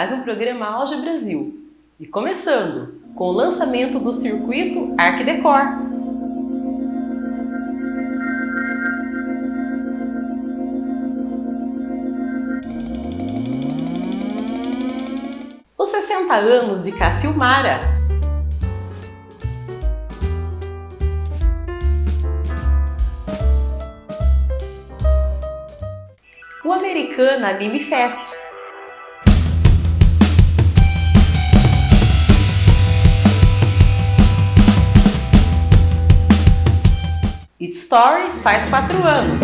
Mais um programa Auge Brasil. E começando com o lançamento do circuito Arquidecor. Os 60 anos de Cacilmara. O Americana Anime Fest. Story faz quatro anos.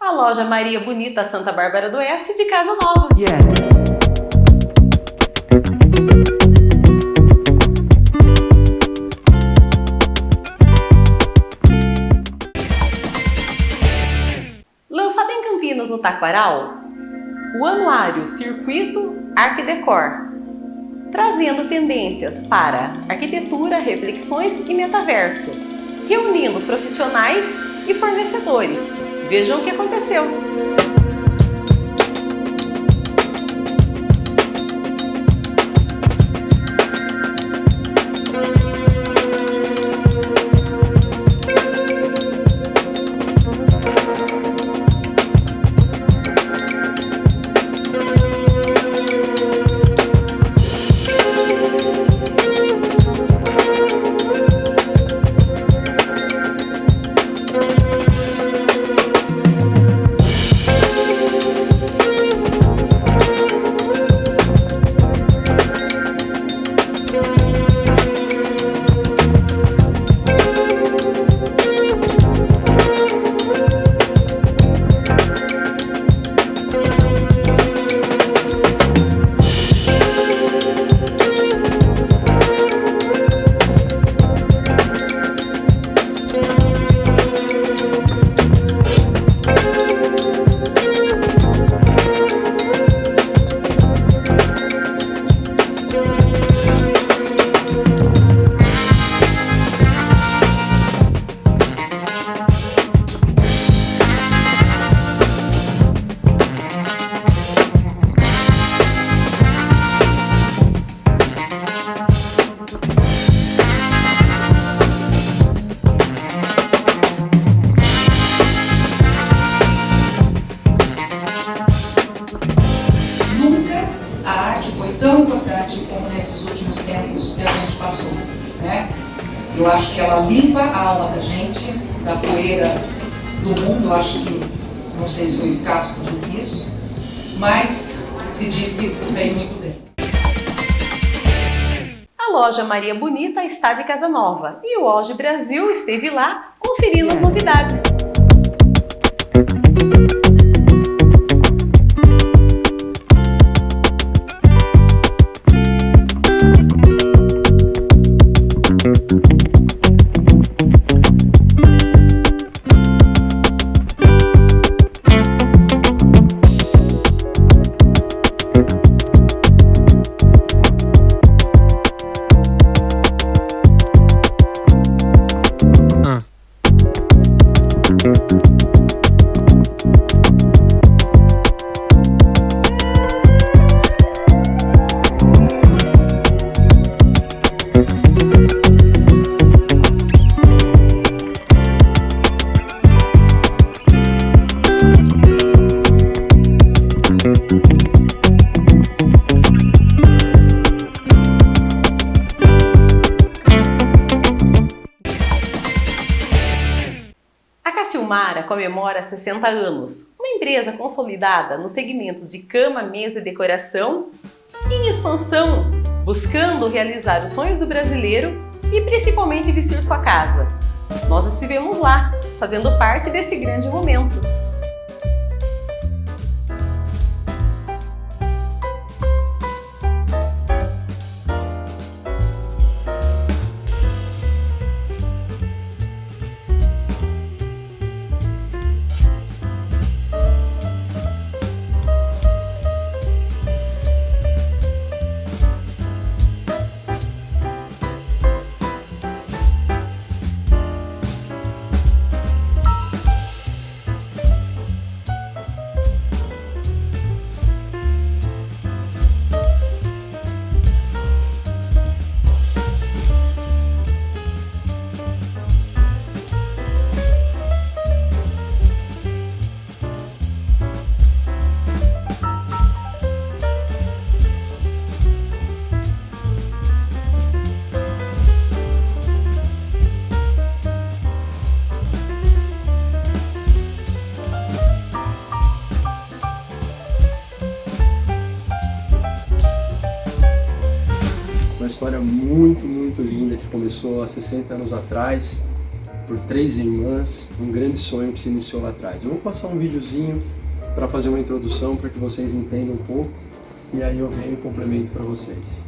A loja Maria Bonita Santa Bárbara do Oeste de Casa Nova. Yeah. Lançado em Campinas, no Taquaral, o anuário Circuito Arquidecor, trazendo tendências para arquitetura, reflexões e metaverso, reunindo profissionais e fornecedores. Vejam o que aconteceu! Que ela limpa a alma da gente, da poeira do mundo. Acho que, não sei se foi o Cássio que disse isso, mas se disse, fez muito bem. A loja Maria Bonita está de Casa Nova e o Hoje Brasil esteve lá conferindo as novidades. Comemora 60 anos, uma empresa consolidada nos segmentos de cama, mesa e decoração, em expansão, buscando realizar os sonhos do brasileiro e principalmente vestir sua casa. Nós estivemos lá, fazendo parte desse grande momento. Muito, linda que começou há 60 anos atrás por três irmãs, um grande sonho que se iniciou lá atrás. Eu vou passar um videozinho para fazer uma introdução para que vocês entendam um pouco e aí eu venho e complemento para vocês.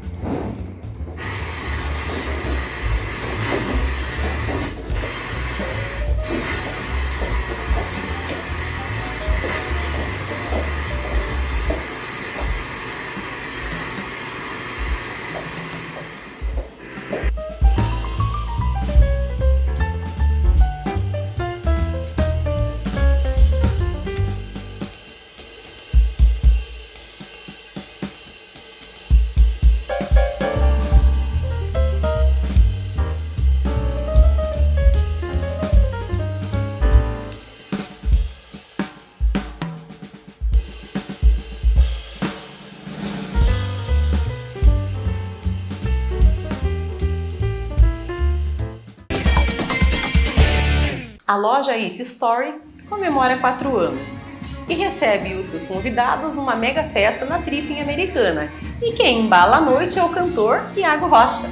A loja It Story comemora 4 anos e recebe os seus convidados numa mega festa na Tripping Americana. E quem embala a noite é o cantor Tiago Rocha.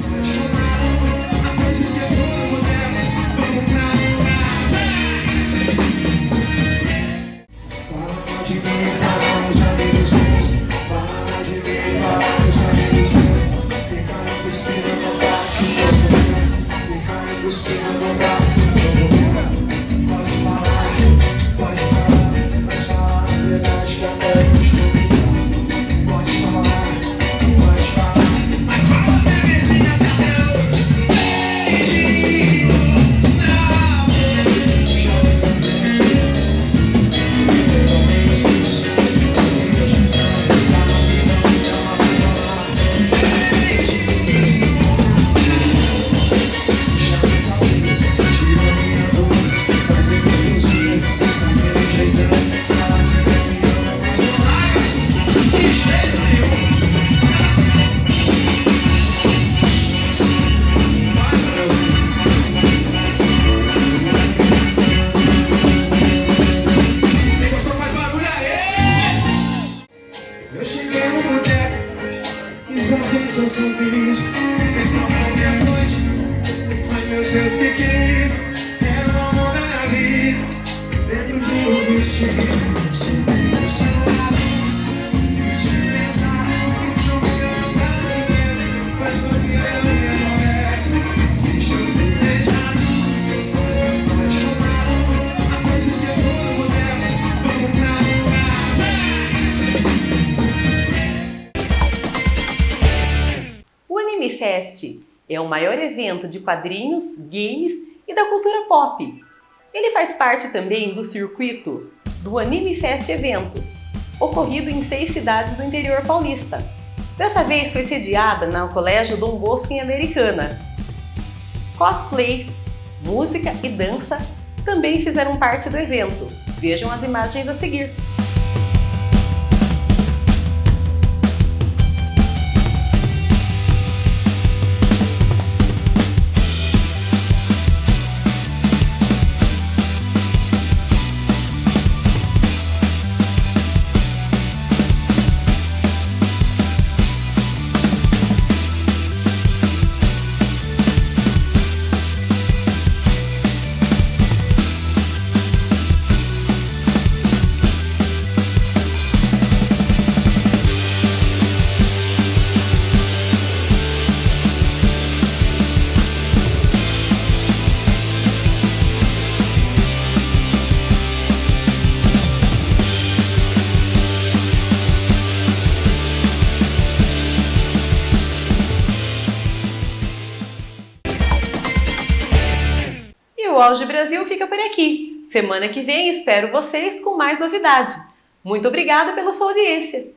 be. Fest é o maior evento de quadrinhos, games e da cultura pop. Ele faz parte também do circuito do Anime Fest Eventos, ocorrido em seis cidades do interior paulista. Dessa vez foi sediada no Colégio Dom Bosco em Americana. Cosplays, música e dança também fizeram parte do evento. Vejam as imagens a seguir. Brasil fica por aqui. Semana que vem espero vocês com mais novidade. Muito obrigada pela sua audiência.